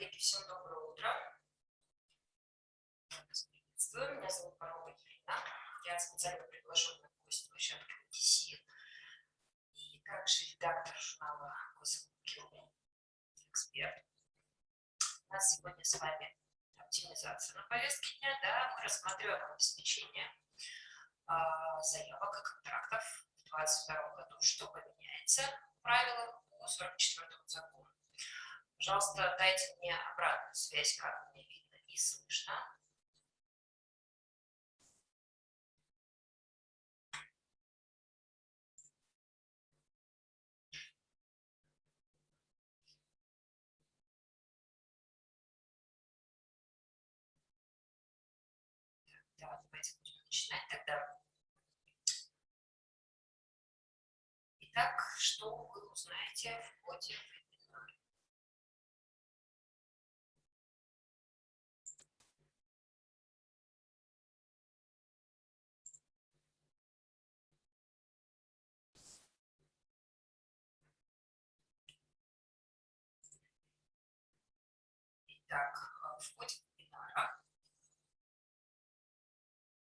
Коллеги, всем доброе утро. Приветствую, меня зовут Парова Елена. Я специально приглашенный гость площадки УТС и также редактор журнала Госэкономики эксперт. У нас сегодня с вами оптимизация на повестке дня. Да, мы рассматриваем обеспечение а, заявок и контрактов в 2022 году, что поменяется в правилах по 44 закону. Пожалуйста, дайте мне обратную связь, как мне видно и слышно. Да, давайте начинать тогда. Итак, что вы узнаете в ходе Итак, в ходе вебинара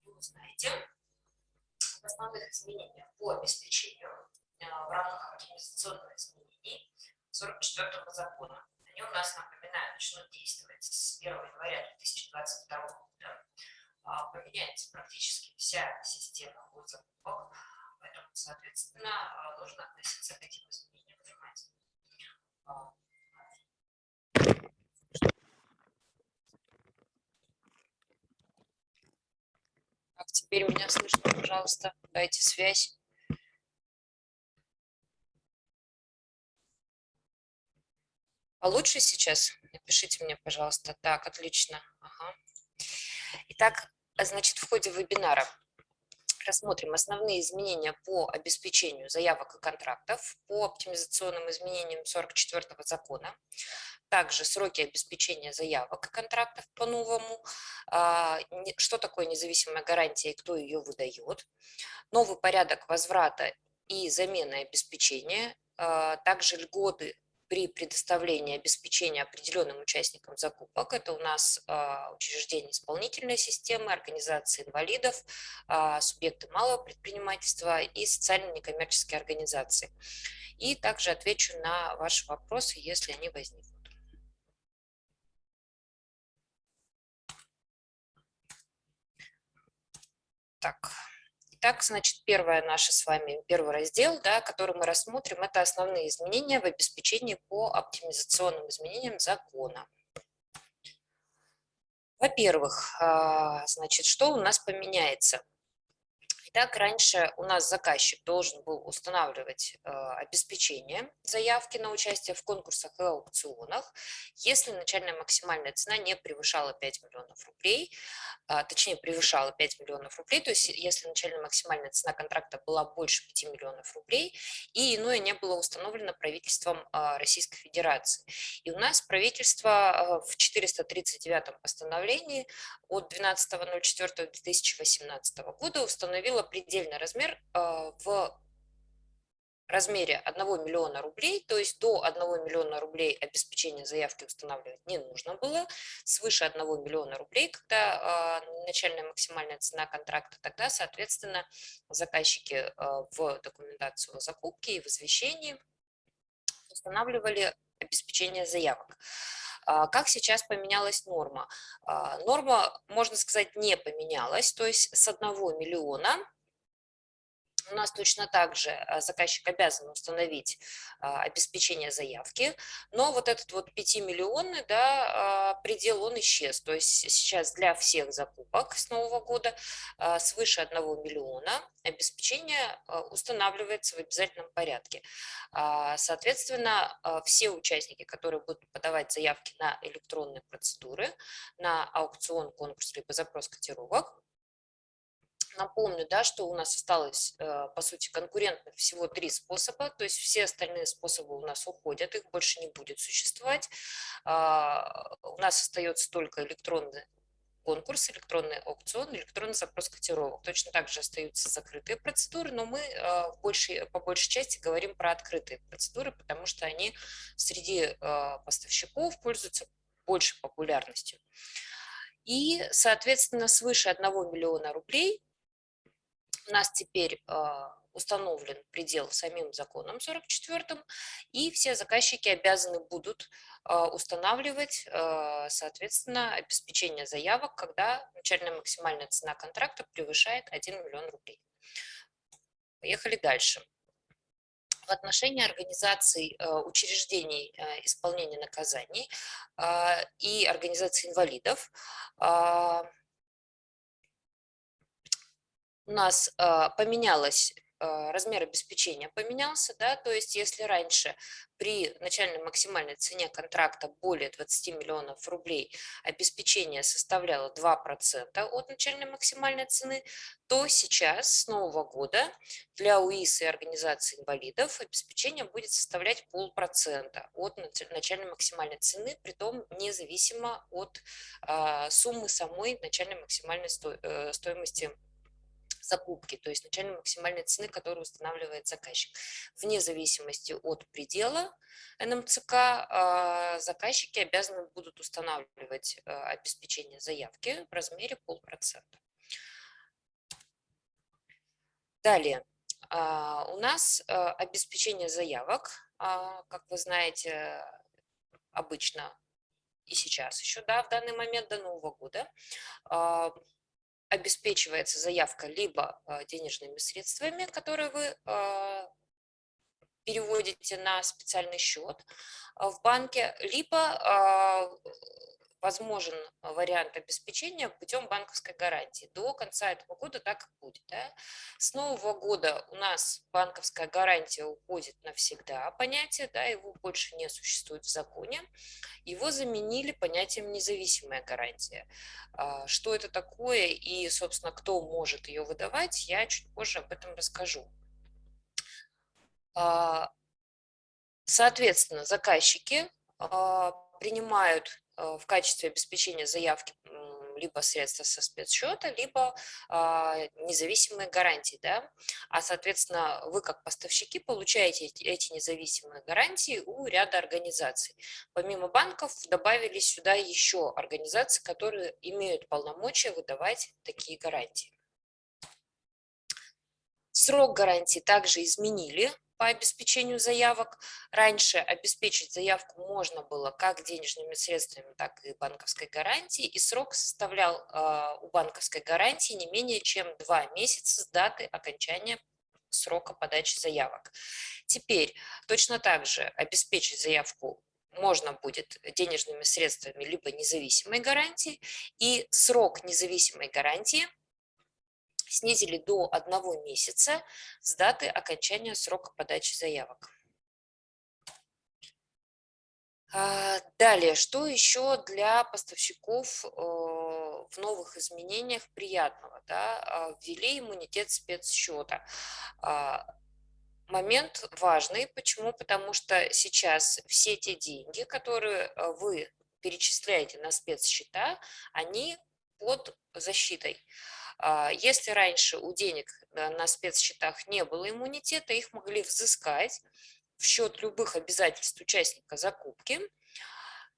вы узнаете об основных изменениях по обеспечению э, в рамках организационных изменений 44 закона. Они у нас, напоминаю, начнут действовать с 1 января 2022 года. А, поменяется практически вся система госзакупок, поэтому, соответственно, нужно относиться к этим изменениям внимательно. Теперь меня слышно, пожалуйста, дайте связь. Получше сейчас? Напишите мне, пожалуйста. Так, отлично. Ага. Итак, значит, в ходе вебинара рассмотрим основные изменения по обеспечению заявок и контрактов, по оптимизационным изменениям 44 закона, также сроки обеспечения заявок и контрактов по-новому, а, что такое независимая гарантия и кто ее выдает, новый порядок возврата и замены обеспечения, а, также льготы при предоставлении обеспечения определенным участникам закупок. Это у нас а, учреждения исполнительной системы, организации инвалидов, субъекты малого предпринимательства и социально-некоммерческие организации. И также отвечу на ваши вопросы, если они возникнут. Так, Итак, значит, первое наше с вами, первый раздел, да, который мы рассмотрим, это основные изменения в обеспечении по оптимизационным изменениям закона. Во-первых, а, значит, что у нас поменяется? Так, раньше у нас заказчик должен был устанавливать э, обеспечение заявки на участие в конкурсах и аукционах, если начальная максимальная цена не превышала 5 миллионов рублей, э, точнее превышала 5 миллионов рублей, то есть если начальная максимальная цена контракта была больше 5 миллионов рублей, и иное не было установлено правительством э, Российской Федерации. И у нас правительство э, в 439 постановлении от 12.04.2018 года установило предельный размер а, в размере 1 миллиона рублей, то есть до 1 миллиона рублей обеспечение заявки устанавливать не нужно было, свыше 1 миллиона рублей, когда э, начальная максимальная цена контракта, тогда, соответственно, заказчики э, в документацию о закупке и в извещении устанавливали обеспечение заявок. Как сейчас поменялась норма? Норма, можно сказать, не поменялась, то есть с 1 миллиона у нас точно так же а, заказчик обязан установить а, обеспечение заявки, но вот этот вот 5-миллионный да, а, предел, он исчез. То есть сейчас для всех закупок с нового года свыше 1 миллиона обеспечение устанавливается в обязательном порядке. Соответственно, все участники, которые будут подавать заявки на электронные процедуры, на аукцион, конкурс либо запрос котировок, Напомню, да, что у нас осталось, э, по сути, конкурентных всего три способа, то есть все остальные способы у нас уходят, их больше не будет существовать. А, у нас остается только электронный конкурс, электронный аукцион, электронный запрос котировок. Точно так же остаются закрытые процедуры, но мы э, больше, по большей части говорим про открытые процедуры, потому что они среди э, поставщиков пользуются большей популярностью. И, соответственно, свыше 1 миллиона рублей у нас теперь а, установлен предел самим законом 44 и все заказчики обязаны будут а, устанавливать, а, соответственно, обеспечение заявок, когда начальная максимальная цена контракта превышает 1 миллион рублей. Поехали дальше. В отношении организаций учреждений исполнения наказаний и организаций инвалидов у нас э, поменялось э, размер обеспечения поменялся, да, то есть если раньше при начальной максимальной цене контракта более 20 миллионов рублей обеспечение составляло 2% от начальной максимальной цены, то сейчас с нового года для УИС и организации инвалидов обеспечение будет составлять полпроцента от начальной максимальной цены, при том независимо от а, суммы самой начальной максимальной э, стоимости закупки, то есть начальной максимальной цены, которую устанавливает заказчик. Вне зависимости от предела НМЦК а, заказчики обязаны будут устанавливать а, обеспечение заявки в размере полпроцента. Далее, а, у нас обеспечение заявок, как вы знаете, обычно и сейчас еще, да, в данный момент до Нового года, обеспечивается заявка либо а, денежными средствами, которые вы а, переводите на специальный счет а, в банке, либо возможен вариант обеспечения путем банковской гарантии. До конца этого года так и будет. Да? С нового года у нас банковская гарантия уходит навсегда, понятие, да, его больше не существует в законе. Его заменили понятием независимая гарантия. А, что это такое и, собственно, кто может ее выдавать, я чуть позже об этом расскажу. А, соответственно, заказчики а, принимают Э, в качестве обеспечения заявки либо средства со спецсчета, либо а, независимые гарантии. Да? А, соответственно, вы как поставщики получаете эти, независимые гарантии у ряда организаций. Помимо банков добавились сюда еще организации, которые имеют полномочия выдавать такие гарантии. Срок гарантии также изменили по обеспечению заявок. Раньше обеспечить заявку можно было как денежными средствами, так и банковской гарантией, и срок составлял э, у банковской гарантии не менее чем два месяца с даты окончания срока подачи заявок. Теперь точно так же обеспечить заявку можно будет денежными средствами либо независимой гарантии, и срок независимой гарантии – снизили до одного месяца с даты окончания срока подачи заявок. А, далее, что еще для поставщиков э, в новых изменениях приятного? Да? А, ввели иммунитет спецсчета. А, момент важный. Почему? Потому что сейчас все те деньги, которые э, вы перечисляете на спецсчета, они под защитой. А, если раньше у денег на спецсчетах не было иммунитета, их могли взыскать в счет любых обязательств участника закупки,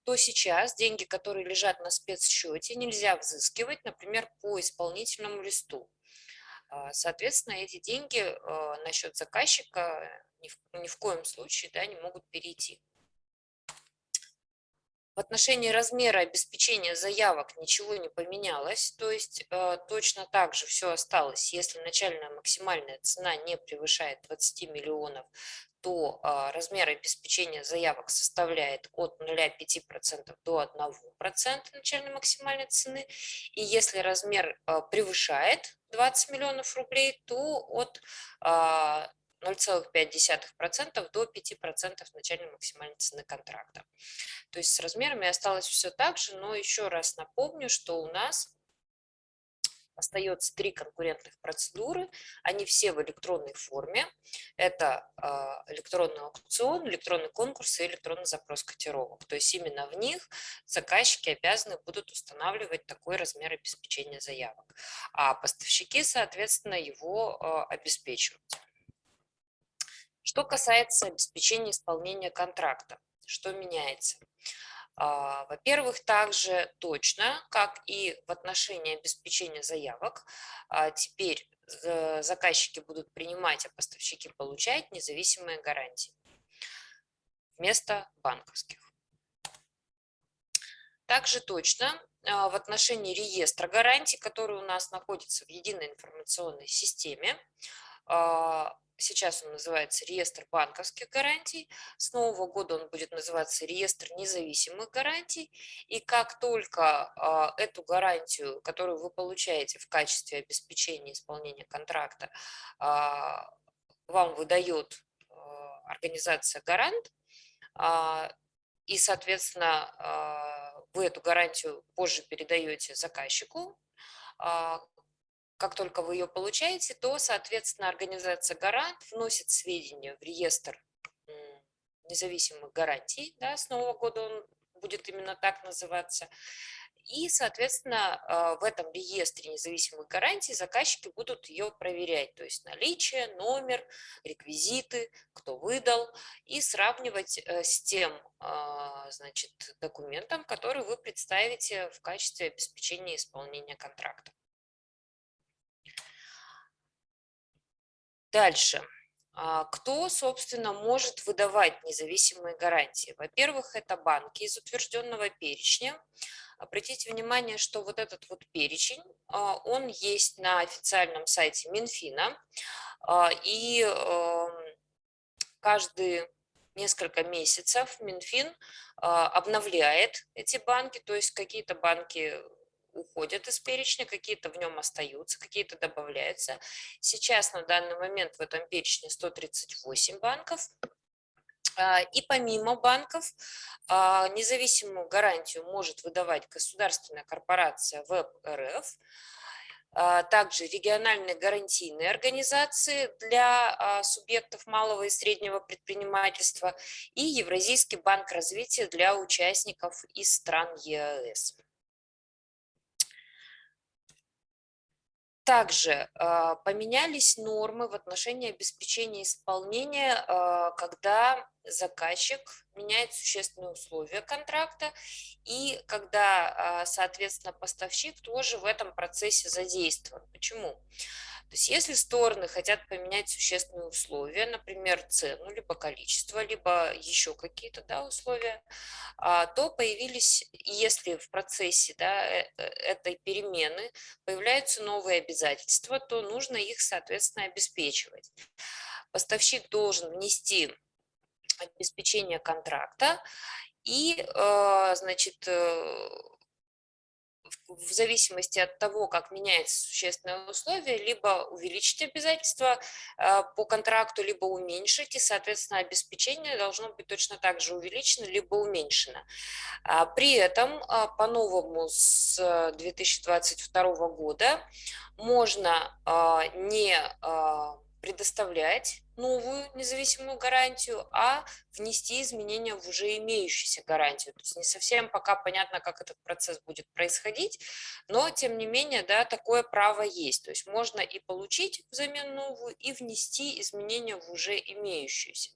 то сейчас деньги, которые лежат на спецсчете, нельзя взыскивать, например, по исполнительному листу. А, соответственно, эти деньги а, на счет заказчика ни в, ни в коем случае да, не могут перейти. В отношении размера обеспечения заявок ничего не поменялось, то есть э, точно так же все осталось. Если начальная максимальная цена не превышает 20 миллионов, то э, размер обеспечения заявок составляет от 0,5% до 1% начальной максимальной цены. И если размер э, превышает 20 миллионов рублей, то от 0,5% до 5% начальной максимальной цены контракта. То есть с размерами осталось все так же, но еще раз напомню, что у нас остается три конкурентных процедуры, они все в электронной форме. Это э, электронный аукцион, электронный конкурс и электронный запрос котировок. То есть именно в них заказчики обязаны будут устанавливать такой размер обеспечения заявок, а поставщики, соответственно, его э, обеспечивать. Что касается обеспечения исполнения контракта, что меняется? А, во-первых, также точно, как и в отношении обеспечения заявок, а, теперь заказчики будут принимать, а поставщики получать независимые гарантии вместо банковских. Также точно а, в отношении реестра гарантий, который у нас находится в единой информационной системе, Сейчас он называется реестр банковских гарантий. С нового года он будет называться реестр независимых гарантий. И как только а, эту гарантию, которую вы получаете в качестве обеспечения исполнения контракта, а, вам выдает а, организация гарант, и, соответственно, вы эту гарантию позже передаете заказчику, как только вы ее получаете, то, соответственно, организация «Гарант» вносит сведения в реестр независимых гарантий. Да, с Нового года он будет именно так называться. И, соответственно, а, в этом реестре независимых гарантий заказчики будут ее проверять, то есть наличие, номер, реквизиты, кто выдал, и сравнивать э, с тем а, значит, документом, который вы представите в качестве обеспечения исполнения контракта. Дальше. А, кто, собственно, может выдавать независимые гарантии? Во-первых, это банки из утвержденного перечня. Обратите внимание, что вот этот вот перечень, а, он есть на официальном сайте Минфина. А, и эм, каждый несколько месяцев Минфин обновляет эти банки, то есть какие-то банки уходят из перечня, какие-то в нем остаются, какие-то добавляются. Сейчас на данный момент в этом перечне 138 банков. А, и помимо банков, а, независимую гарантию может выдавать государственная корпорация ВЭБ РФ, а, также региональные гарантийные организации для субъектов малого и среднего предпринимательства и Евразийский банк развития для участников из стран ЕАЭС. Также а, поменялись нормы в отношении обеспечения исполнения, а, когда заказчик меняет существенные условия контракта и когда, а, соответственно, поставщик тоже в этом процессе задействован. Почему? То есть если стороны хотят поменять существенные условия, например, цену, либо количество, либо еще какие-то да, условия, а, то появились, если в процессе да, э, э, этой перемены появляются новые обязательства, то нужно их, соответственно, обеспечивать. Поставщик должен внести обеспечение контракта и, э, значит, в зависимости от того, как меняется существенное условие, либо увеличить обязательства а, по контракту, либо уменьшить, и, соответственно, обеспечение должно быть точно так же увеличено, либо уменьшено. А, при этом а, по-новому с 2022 года можно не предоставлять новую независимую гарантию, а внести изменения в уже имеющуюся гарантию. То есть не совсем пока понятно, как этот процесс будет происходить, но тем не менее, да, такое право есть. То есть можно и получить взамен новую, и внести изменения в уже имеющуюся.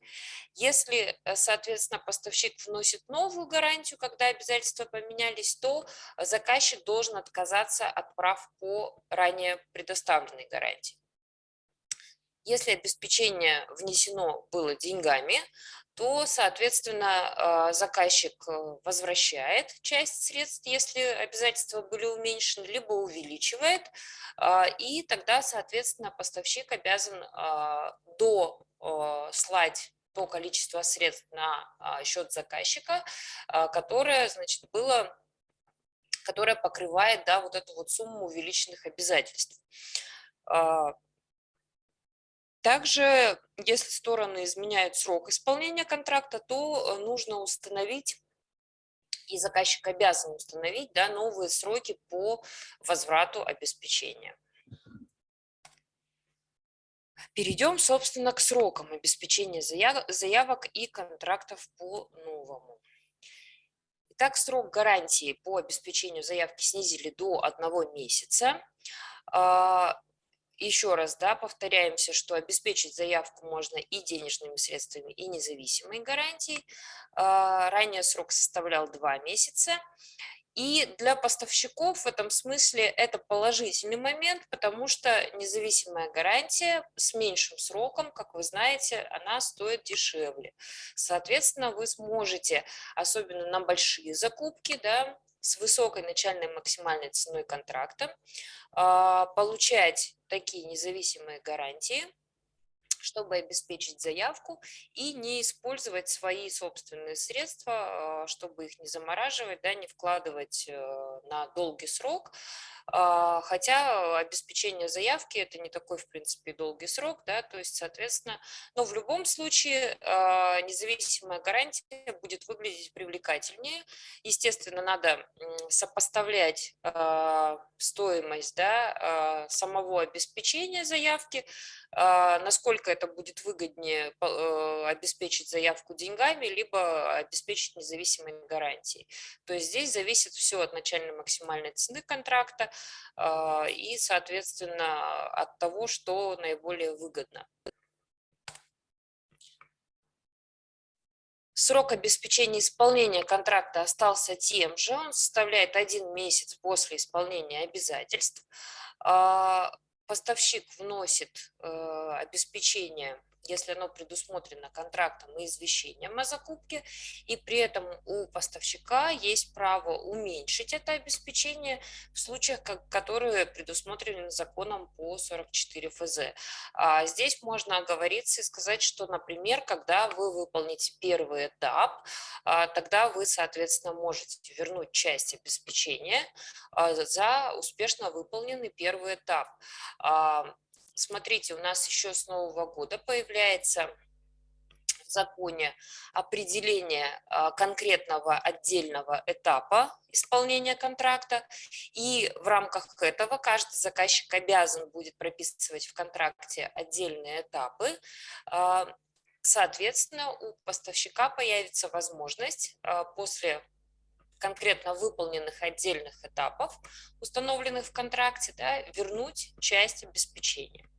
Если, э, соответственно, поставщик вносит новую гарантию, когда обязательства поменялись, то заказчик должен отказаться от прав по ранее предоставленной гарантии. Если обеспечение внесено было деньгами, то, соответственно, а, заказчик э, возвращает часть средств, если обязательства были уменьшены, либо увеличивает, а, и тогда, соответственно, поставщик обязан а, дослать то количество средств на счет заказчика, которое, значит, было, которое покрывает, да, вот эту вот сумму увеличенных обязательств. Также, если стороны изменяют срок исполнения контракта, то э, нужно установить и заказчик обязан установить да, новые сроки по возврату обеспечения. Перейдем, собственно, к срокам обеспечения заявок и контрактов по новому. Итак, срок гарантии по обеспечению заявки снизили до одного месяца. Еще раз, да, повторяемся, что обеспечить заявку можно и денежными средствами, и независимой гарантией. А, ранее срок составлял два месяца. И для поставщиков в этом смысле это положительный момент, потому что независимая гарантия с меньшим сроком, как вы знаете, она стоит дешевле. Соответственно, вы сможете, особенно на большие закупки, да, с высокой начальной максимальной ценой контракта, а, получать такие независимые гарантии, чтобы обеспечить заявку и не использовать свои собственные средства, а, чтобы их не замораживать, да, не вкладывать э, на долгий срок, хотя обеспечение заявки это не такой, в принципе, долгий срок, да, то есть, соответственно, но в любом случае а, независимая гарантия будет выглядеть привлекательнее. Естественно, надо сопоставлять а, стоимость да, самого обеспечения заявки, насколько это будет выгоднее э, обеспечить заявку деньгами, либо обеспечить независимой гарантией. То есть здесь зависит все от начальной максимальной цены контракта, а, и, соответственно, от того, что наиболее выгодно. Срок обеспечения исполнения контракта остался тем же, он составляет один месяц после исполнения обязательств. А, поставщик вносит э, обеспечение если оно предусмотрено контрактом и извещением о закупке, и при этом у поставщика есть право уменьшить это обеспечение в случаях, которые предусмотрены законом по 44 ФЗ. А здесь можно оговориться и сказать, что, например, когда вы выполните первый этап, а, тогда вы, соответственно, можете вернуть часть обеспечения а, за успешно выполненный первый этап. Смотрите, у нас еще с Нового года появляется в законе определение а, конкретного отдельного этапа исполнения контракта, и в рамках этого каждый заказчик обязан будет прописывать в контракте отдельные этапы, а, Соответственно, у поставщика появится возможность а, после конкретно выполненных отдельных этапов, установленных в контракте, да, вернуть часть обеспечения.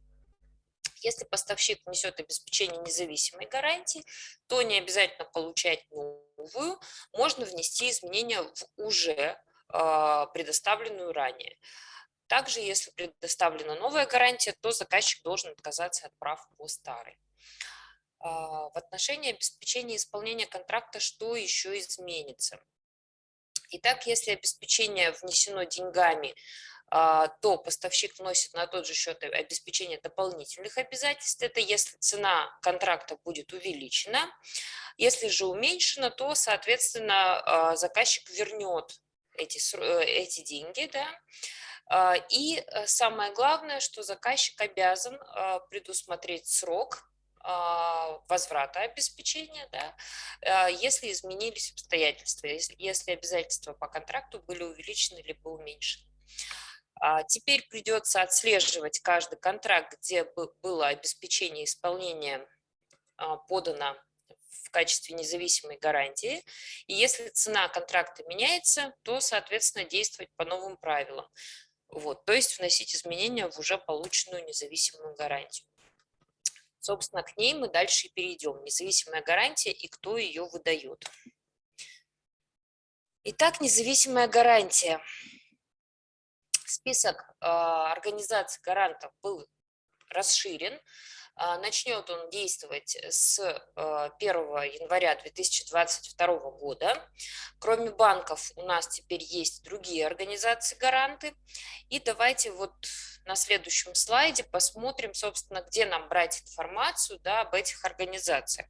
Если поставщик несет обеспечение независимой гарантии, то не обязательно получать новую, можно внести изменения в уже а, предоставленную ранее. Также, если предоставлена новая гарантия, то заказчик должен отказаться от прав по старой. А, в отношении обеспечения исполнения контракта что еще изменится? Итак, если обеспечение внесено деньгами, а, то поставщик вносит на тот же счет обеспечение дополнительных обязательств. Это если цена контракта будет увеличена. Если же уменьшена, то, соответственно, а, заказчик вернет эти, эти деньги. Да? А, и э, самое главное, что заказчик обязан предусмотреть срок возврата обеспечения, да, если изменились обстоятельства, если, обязательства по контракту были увеличены либо уменьшены. А теперь придется отслеживать каждый контракт, где было обеспечение исполнения а, подано в качестве независимой гарантии. И если цена контракта меняется, то, соответственно, действовать по новым правилам. Вот, то есть вносить изменения в уже полученную независимую гарантию. Собственно, к ней мы дальше и перейдем. Независимая гарантия и кто ее выдает. Итак, независимая гарантия список а, организаций гарантов был расширен. А, начнет он действовать с 1 а, января 2022 года. Кроме банков у нас теперь есть другие организации-гаранты. И давайте вот на следующем слайде посмотрим, собственно, где нам брать информацию да, об этих организациях.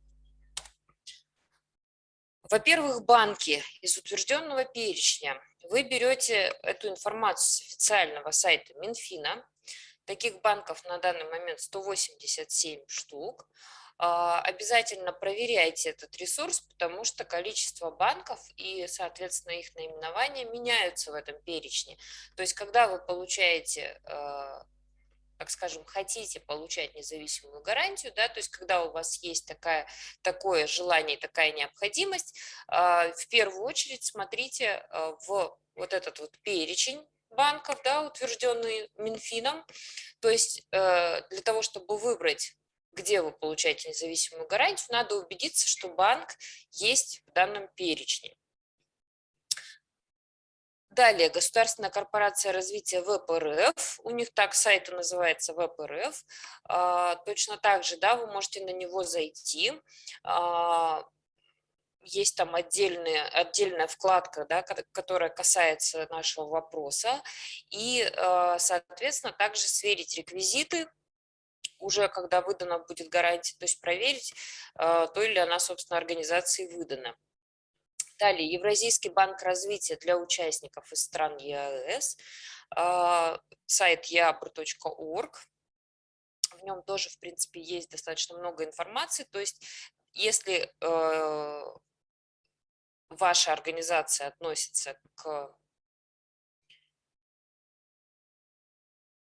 Во-первых, банки из утвержденного перечня вы берете эту информацию с официального сайта Минфина. Таких банков на данный момент 187 штук. А, обязательно проверяйте этот ресурс, потому что количество банков и, соответственно, их наименования меняются в этом перечне. То есть, когда вы получаете а, так скажем, хотите получать независимую гарантию, да, то есть когда у вас есть такая, такое желание, такая необходимость, а, в первую очередь смотрите в вот этот вот перечень банков, да, утвержденный Минфином. То есть э, для того, чтобы выбрать, где вы получаете независимую гарантию, надо убедиться, что банк есть в данном перечне. Далее, Государственная корпорация развития ВПРФ, у них так сайт называется ВПРФ, а, точно так же, да, вы можете на него зайти, а, есть там отдельная, отдельная вкладка, да, которая касается нашего вопроса, и, а, соответственно, также сверить реквизиты, уже когда выдана будет гарантия, то есть проверить, то ли она, собственно, организации выдана. Далее, Евразийский банк развития для участников из стран ЕАЭС, а, сайт eabr.org. В нем тоже, в принципе, есть достаточно много информации. То есть, если э, ваша организация относится к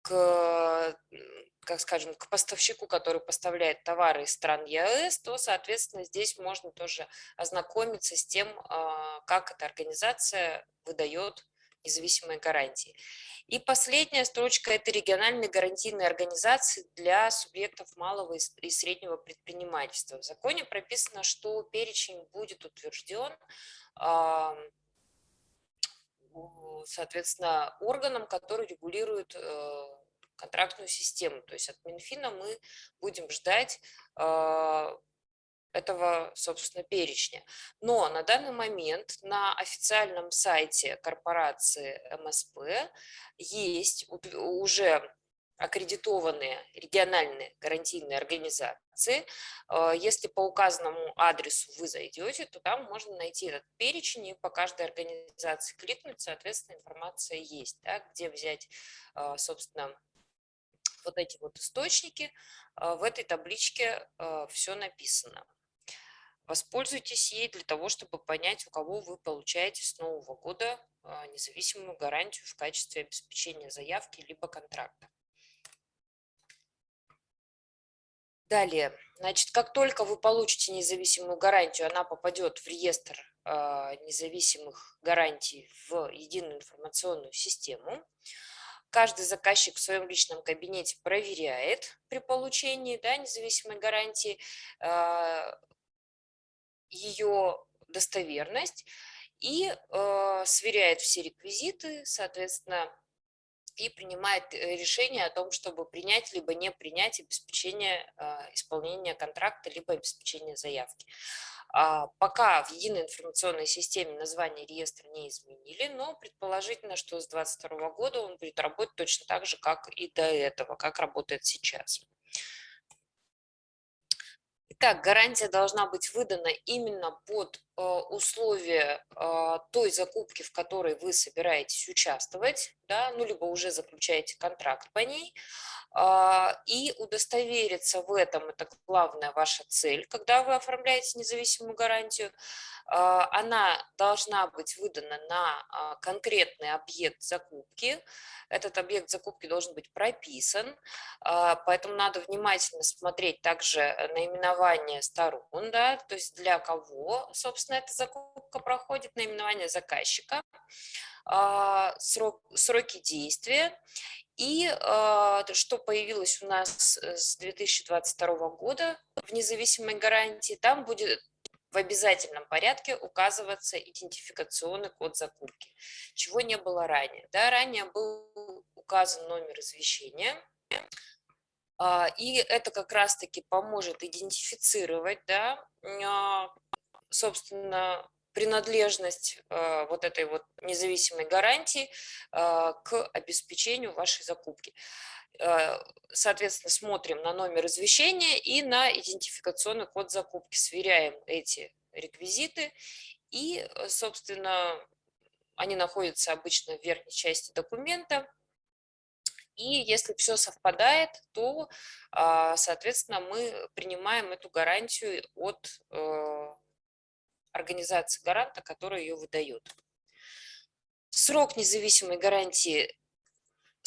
к как скажем, к поставщику, который поставляет товары из стран ЕАЭС, то, соответственно, здесь можно тоже ознакомиться с тем, а, как эта организация выдает независимые гарантии. И последняя строчка – это региональные гарантийные организации для субъектов малого и среднего предпринимательства. В законе прописано, что перечень будет утвержден соответственно, органом, который регулирует э, контрактную систему. То есть от Минфина мы будем ждать а, этого, собственно, перечня. Но на данный момент на официальном сайте корпорации МСП есть уже аккредитованные региональные гарантийные организации. А, если по указанному адресу вы зайдете, то там можно найти этот перечень и по каждой организации кликнуть, соответственно, информация есть, да, где взять, а, собственно, вот эти вот источники, а, в этой табличке все написано. Воспользуйтесь ей для того, чтобы понять, у кого вы получаете с нового года а, независимую гарантию в качестве обеспечения заявки либо контракта. Далее, значит, как только вы получите независимую гарантию, она попадет в реестр независимых гарантий в единую информационную систему. Каждый заказчик в своем личном кабинете проверяет при получении да, независимой гарантии э, ее достоверность и э, сверяет все реквизиты, соответственно, и принимает э, решение о том, чтобы принять либо не принять обеспечение э, исполнения контракта, либо обеспечение заявки. А, пока в единой информационной системе название реестра не изменили, но предположительно, что с 2022 года он будет работать точно так же, как и до этого, как работает сейчас. Итак, гарантия должна быть выдана именно под э, условия э, той закупки, в которой вы собираетесь участвовать, да, ну, либо уже заключаете контракт по ней, а, и удостовериться в этом, это главная ваша цель, когда вы оформляете независимую гарантию, она должна быть выдана на а, конкретный объект закупки. Этот объект закупки должен быть прописан, поэтому надо внимательно смотреть также наименование сторон, да, то есть для кого, собственно, эта закупка проходит, наименование заказчика, срок, сроки действия и что появилось у нас э, с 2022 года в независимой гарантии, там будет в обязательном порядке указываться идентификационный код закупки, чего не было ранее. Да, ранее был указан номер извещения, а, и это как раз-таки поможет идентифицировать, да, а, собственно, принадлежность а, вот этой вот независимой гарантии к обеспечению вашей закупки. Э, соответственно, смотрим на номер извещения и на идентификационный код закупки, сверяем эти реквизиты и, э, собственно, они находятся обычно в верхней части документа. И если все совпадает, то, а, соответственно, мы принимаем эту гарантию от э, организации гаранта, которая ее выдает. Срок независимой гарантии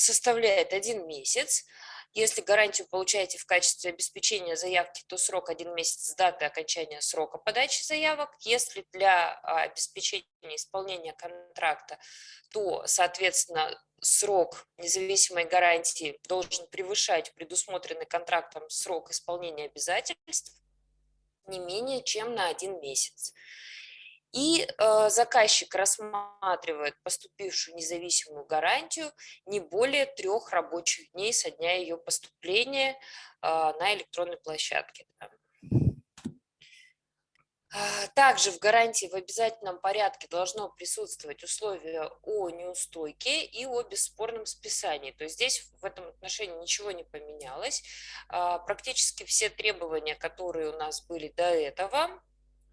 составляет один месяц. Если гарантию получаете в качестве обеспечения заявки, то срок один месяц с даты окончания срока подачи заявок. Если для а, обеспечения исполнения контракта, то, соответственно, срок независимой гарантии должен превышать предусмотренный контрактом срок исполнения обязательств не менее чем на один месяц. И э, заказчик рассматривает поступившую независимую гарантию не более трех рабочих дней со дня ее поступления э, на электронной площадке. А, также в гарантии в обязательном порядке должно присутствовать условие о неустойке и о бесспорном списании. То есть здесь в этом отношении ничего не поменялось. А, практически все требования, которые у нас были до этого,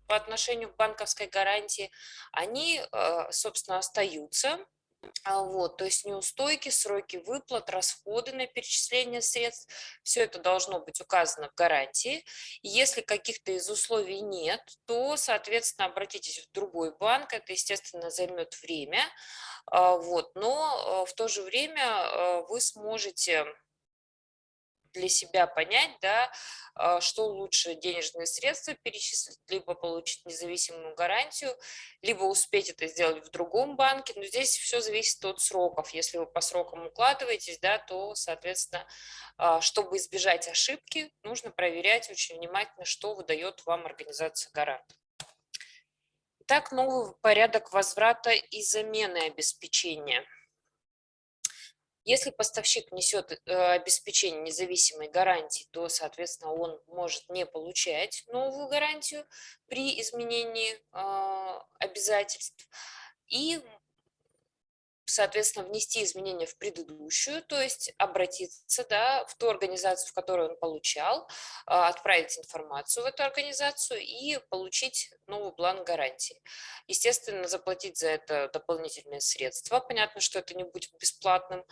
по отношению к банковской гарантии, они, э, собственно, остаются. А вот, то есть неустойки, сроки выплат, расходы на перечисление средств, все это должно быть указано в гарантии. Если каких-то из условий нет, то, соответственно, обратитесь в другой банк, это, естественно, займет время, а, вот, но э, в то же время э, вы сможете для себя понять, да, а, что лучше денежные средства перечислить, либо получить независимую гарантию, либо успеть это сделать в другом банке. Но здесь все зависит от сроков. Если вы по срокам укладываетесь, да, то, соответственно, а, чтобы избежать ошибки, нужно проверять очень внимательно, что выдает вам организация гарант. Итак, новый порядок возврата и замены обеспечения – если поставщик несет э, обеспечение независимой гарантии, то, соответственно, он может не получать новую гарантию при изменении а, обязательств. И соответственно, внести изменения в предыдущую, то есть обратиться да, в ту организацию, в которой он получал, а, отправить информацию в эту организацию и получить новый план гарантии. Естественно, заплатить за это дополнительные средства. Понятно, что это не будет бесплатным.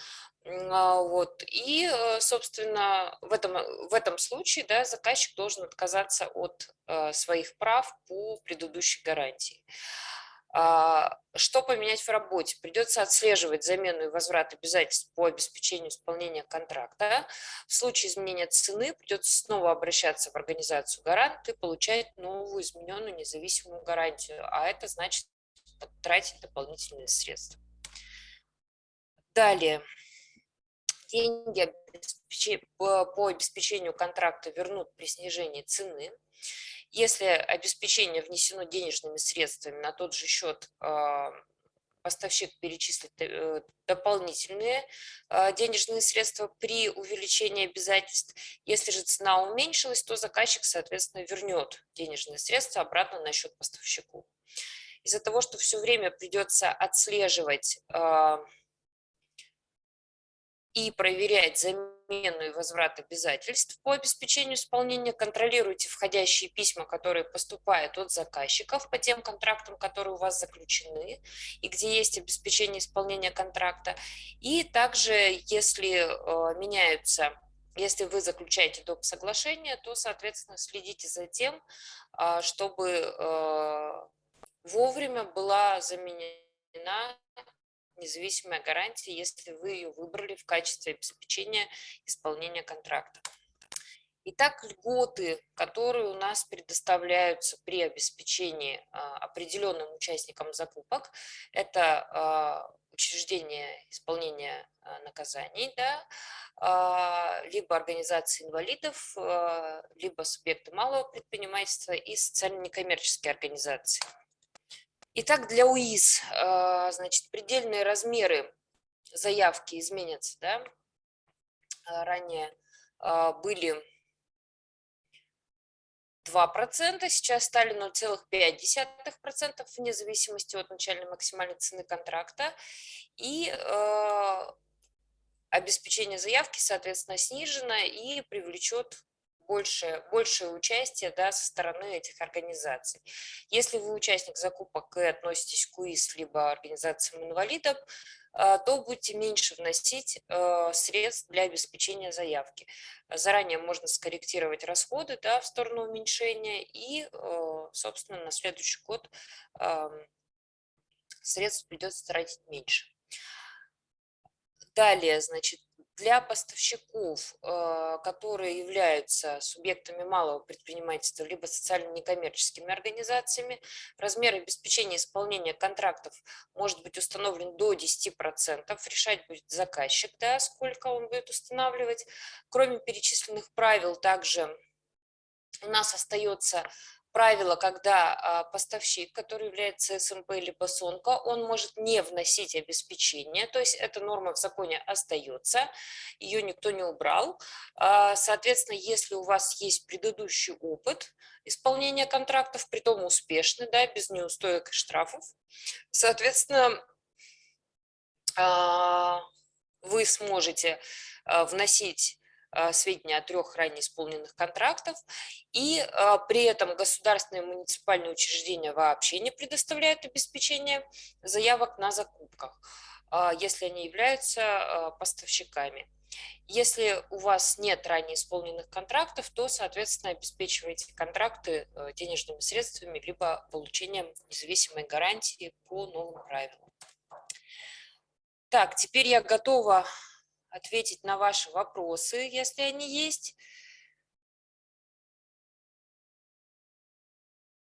А, вот. И, э, собственно, в этом, в этом случае да, заказчик должен отказаться от э, своих прав по предыдущей гарантии. А, что поменять в работе? Придется отслеживать замену и возврат обязательств по обеспечению исполнения контракта. В случае изменения цены придется снова обращаться в организацию гарант и получать новую измененную независимую гарантию, а это значит тратить дополнительные средства. Далее. Деньги по обеспечению контракта вернут при снижении цены. Если обеспечение внесено денежными средствами на тот же счет, а, поставщик перечислит э, дополнительные а, денежные средства при увеличении обязательств. Если же цена уменьшилась, то заказчик, соответственно, вернет денежные средства обратно на счет поставщику. Из-за того, что все время придется отслеживать а, и проверять замену и возврат обязательств по обеспечению исполнения. Контролируйте входящие письма, которые поступают от заказчиков по тем контрактам, которые у вас заключены и где есть обеспечение исполнения контракта. И также, если э, меняются если вы заключаете доп. соглашение, то, соответственно, следите за тем, э, чтобы э, вовремя была заменена независимая гарантия, если вы ее выбрали в качестве обеспечения исполнения контракта. Итак, льготы, которые у нас предоставляются при обеспечении а, определенным участникам закупок, это а, учреждение исполнения а, наказаний, да, либо организации инвалидов, либо субъекты малого предпринимательства и социально-некоммерческие организации. Итак, для УИС, а, значит, предельные размеры заявки изменятся, да, а, ранее а, были 2%, сейчас стали 0,5% вне зависимости от начальной максимальной цены контракта. И э, обеспечение заявки, соответственно, снижено и привлечет большее, большее участие да, со стороны этих организаций. Если вы участник закупок и относитесь к УИС либо организациям инвалидов, а, то будете меньше вносить а, средств для обеспечения заявки. Заранее можно скорректировать расходы да, в сторону уменьшения и, а, собственно, на следующий год средств придется тратить меньше. Далее, значит, Для поставщиков, э, которые являются субъектами малого предпринимательства, либо социально-некоммерческими организациями, размер обеспечения исполнения контрактов может быть установлен до 10%. Решать будет заказчик, да, сколько он будет устанавливать. Кроме перечисленных правил, также у нас остается правило, когда а, поставщик, который является СМП или СОНКО, он может не вносить обеспечение, то есть эта норма в законе остается, ее никто не убрал. А, соответственно, если у вас есть предыдущий опыт исполнения контрактов, при том успешный, да, без неустоек и штрафов, соответственно, а, вы сможете вносить сведения о трех ранее исполненных контрактах, и а, при этом государственные и муниципальные учреждения вообще не предоставляют обеспечение заявок на закупках, а, если они являются поставщиками. Если у вас нет ранее исполненных контрактов, то, соответственно, обеспечивайте контракты денежными средствами, либо получением независимой гарантии по новым правилам. Так, теперь я готова ответить на ваши вопросы, если они есть.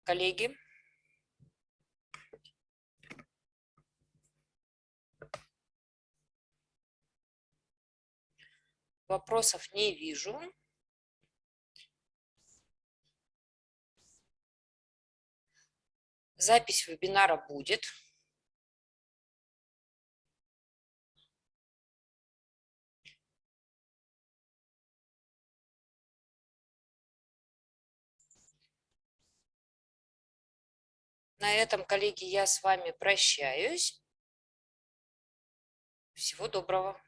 Коллеги. Вопросов не вижу. Запись вебинара будет. На этом, коллеги, я с вами прощаюсь. Всего доброго.